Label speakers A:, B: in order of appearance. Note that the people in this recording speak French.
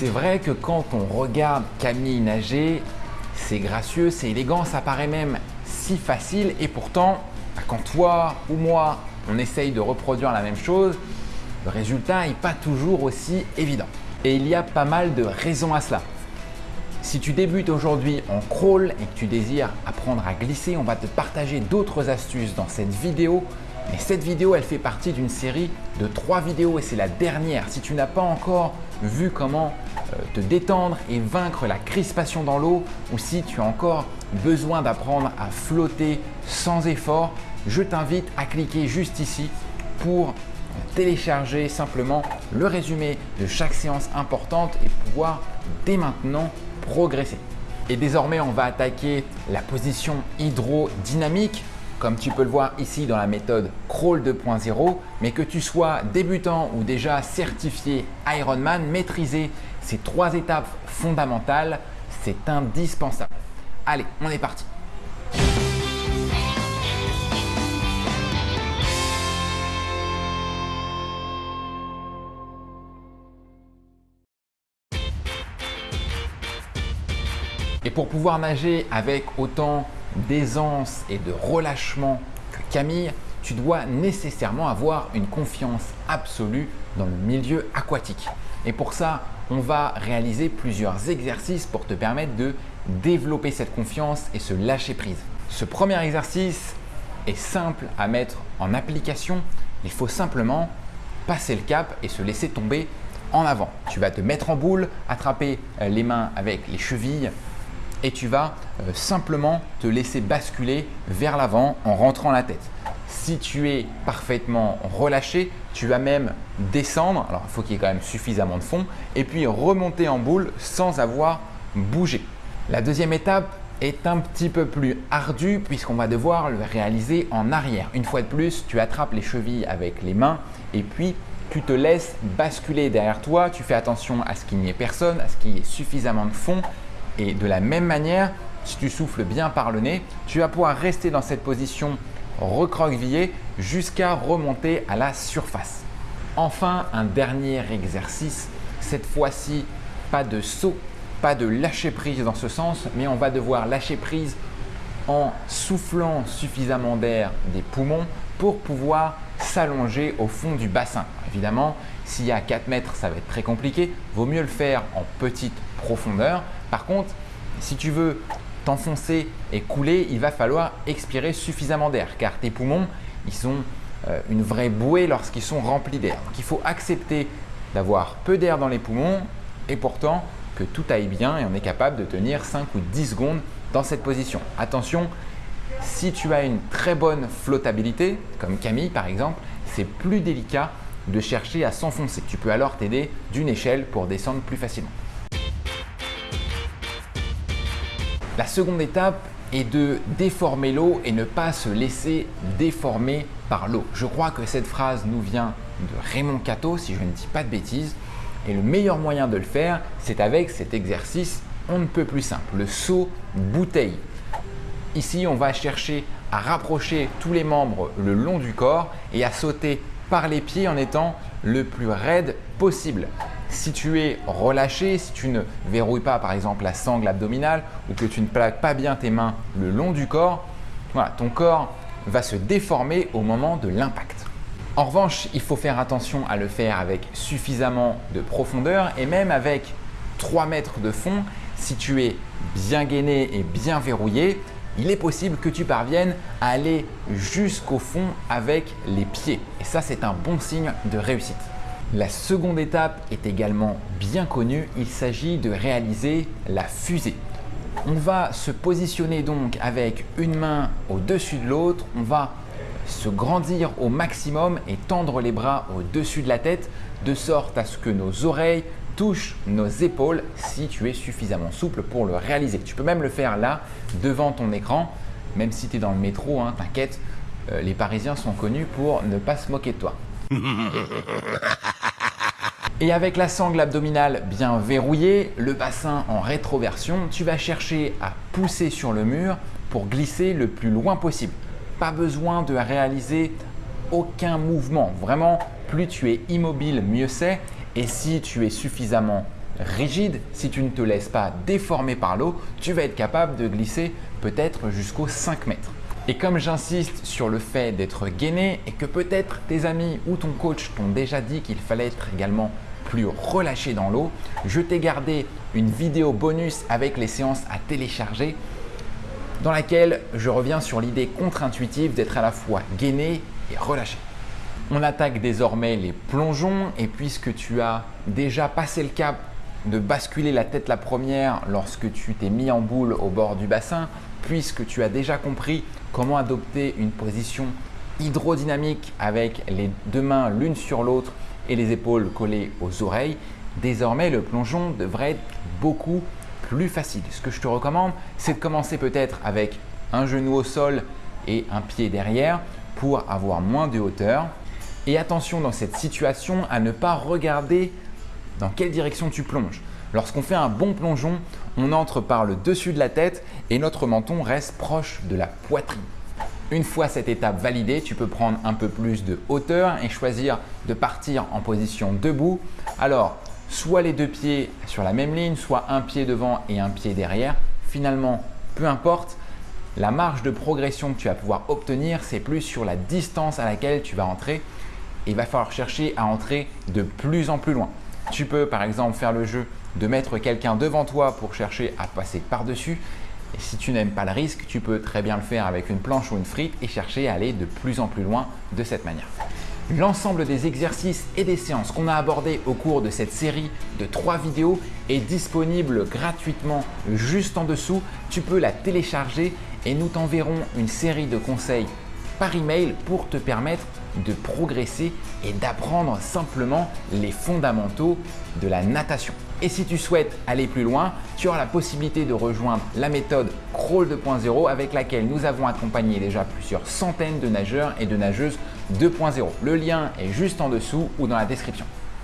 A: C'est vrai que quand on regarde Camille nager, c'est gracieux, c'est élégant, ça paraît même si facile et pourtant, bah, quand toi ou moi, on essaye de reproduire la même chose, le résultat n'est pas toujours aussi évident. Et il y a pas mal de raisons à cela. Si tu débutes aujourd'hui en crawl et que tu désires apprendre à glisser, on va te partager d'autres astuces dans cette vidéo. Mais cette vidéo, elle fait partie d'une série de trois vidéos et c'est la dernière. Si tu n'as pas encore vu comment euh, te détendre et vaincre la crispation dans l'eau ou si tu as encore besoin d'apprendre à flotter sans effort, je t'invite à cliquer juste ici pour télécharger simplement le résumé de chaque séance importante et pouvoir dès maintenant progresser. Et désormais, on va attaquer la position hydrodynamique comme tu peux le voir ici dans la méthode Crawl 2.0, mais que tu sois débutant ou déjà certifié Ironman, maîtriser ces trois étapes fondamentales, c'est indispensable. Allez, on est parti Et pour pouvoir nager avec autant d'aisance et de relâchement que Camille, tu dois nécessairement avoir une confiance absolue dans le milieu aquatique. Et pour ça, on va réaliser plusieurs exercices pour te permettre de développer cette confiance et se lâcher prise. Ce premier exercice est simple à mettre en application. Il faut simplement passer le cap et se laisser tomber en avant. Tu vas te mettre en boule, attraper euh, les mains avec les chevilles et tu vas euh, simplement te laisser basculer vers l'avant en rentrant la tête. Si tu es parfaitement relâché, tu vas même descendre, alors il faut qu'il y ait quand même suffisamment de fond, et puis remonter en boule sans avoir bougé. La deuxième étape est un petit peu plus ardue puisqu'on va devoir le réaliser en arrière. Une fois de plus, tu attrapes les chevilles avec les mains et puis tu te laisses basculer derrière toi. Tu fais attention à ce qu'il n'y ait personne, à ce qu'il y ait suffisamment de fond et de la même manière, si tu souffles bien par le nez, tu vas pouvoir rester dans cette position recroquevillée jusqu'à remonter à la surface. Enfin, un dernier exercice. Cette fois-ci, pas de saut, pas de lâcher prise dans ce sens, mais on va devoir lâcher prise en soufflant suffisamment d'air des poumons pour pouvoir s'allonger au fond du bassin. Évidemment, s'il y a 4 mètres, ça va être très compliqué. Vaut mieux le faire en petite profondeur. Par contre, si tu veux t'enfoncer et couler, il va falloir expirer suffisamment d'air car tes poumons, ils ont euh, une vraie bouée lorsqu'ils sont remplis d'air. Donc il faut accepter d'avoir peu d'air dans les poumons et pourtant que tout aille bien et on est capable de tenir 5 ou 10 secondes dans cette position. Attention, si tu as une très bonne flottabilité, comme Camille par exemple, c'est plus délicat de chercher à s'enfoncer. Tu peux alors t'aider d'une échelle pour descendre plus facilement. La seconde étape est de déformer l'eau et ne pas se laisser déformer par l'eau. Je crois que cette phrase nous vient de Raymond Cato, si je ne dis pas de bêtises. Et le meilleur moyen de le faire, c'est avec cet exercice on ne peut plus simple, le saut bouteille. Ici, on va chercher à rapprocher tous les membres le long du corps et à sauter par les pieds en étant le plus raide possible. Si tu es relâché, si tu ne verrouilles pas par exemple la sangle abdominale ou que tu ne plaques pas bien tes mains le long du corps, ton corps va se déformer au moment de l'impact. En revanche, il faut faire attention à le faire avec suffisamment de profondeur et même avec 3 mètres de fond, si tu es bien gainé et bien verrouillé, il est possible que tu parviennes à aller jusqu'au fond avec les pieds. Et ça, c'est un bon signe de réussite. La seconde étape est également bien connue, il s'agit de réaliser la fusée. On va se positionner donc avec une main au-dessus de l'autre, on va se grandir au maximum et tendre les bras au-dessus de la tête de sorte à ce que nos oreilles touchent nos épaules si tu es suffisamment souple pour le réaliser. Tu peux même le faire là devant ton écran, même si tu es dans le métro, hein, t'inquiète, euh, les Parisiens sont connus pour ne pas se moquer de toi. Et avec la sangle abdominale bien verrouillée, le bassin en rétroversion, tu vas chercher à pousser sur le mur pour glisser le plus loin possible. Pas besoin de réaliser aucun mouvement. Vraiment, plus tu es immobile, mieux c'est. Et si tu es suffisamment rigide, si tu ne te laisses pas déformer par l'eau, tu vas être capable de glisser peut-être jusqu'aux 5 mètres. Et comme j'insiste sur le fait d'être gainé et que peut-être tes amis ou ton coach t'ont déjà dit qu'il fallait être également plus relâché dans l'eau, je t'ai gardé une vidéo bonus avec les séances à télécharger dans laquelle je reviens sur l'idée contre-intuitive d'être à la fois gainé et relâché. On attaque désormais les plongeons et puisque tu as déjà passé le cap de basculer la tête la première lorsque tu t'es mis en boule au bord du bassin, puisque tu as déjà compris comment adopter une position hydrodynamique avec les deux mains l'une sur l'autre et les épaules collées aux oreilles, désormais le plongeon devrait être beaucoup plus facile. Ce que je te recommande, c'est de commencer peut-être avec un genou au sol et un pied derrière pour avoir moins de hauteur. Et attention dans cette situation à ne pas regarder dans quelle direction tu plonges. Lorsqu'on fait un bon plongeon, on entre par le dessus de la tête et notre menton reste proche de la poitrine. Une fois cette étape validée, tu peux prendre un peu plus de hauteur et choisir de partir en position debout. Alors, soit les deux pieds sur la même ligne, soit un pied devant et un pied derrière. Finalement, peu importe, la marge de progression que tu vas pouvoir obtenir, c'est plus sur la distance à laquelle tu vas entrer. Il va falloir chercher à entrer de plus en plus loin. Tu peux par exemple faire le jeu de mettre quelqu'un devant toi pour chercher à passer par-dessus. Et si tu n'aimes pas le risque, tu peux très bien le faire avec une planche ou une frite et chercher à aller de plus en plus loin de cette manière. L'ensemble des exercices et des séances qu'on a abordés au cours de cette série de trois vidéos est disponible gratuitement juste en dessous. Tu peux la télécharger et nous t'enverrons une série de conseils par email pour te permettre de progresser et d'apprendre simplement les fondamentaux de la natation. Et si tu souhaites aller plus loin, tu auras la possibilité de rejoindre la méthode Crawl 2.0 avec laquelle nous avons accompagné déjà plusieurs centaines de nageurs et de nageuses 2.0. Le lien est juste en dessous ou dans la description.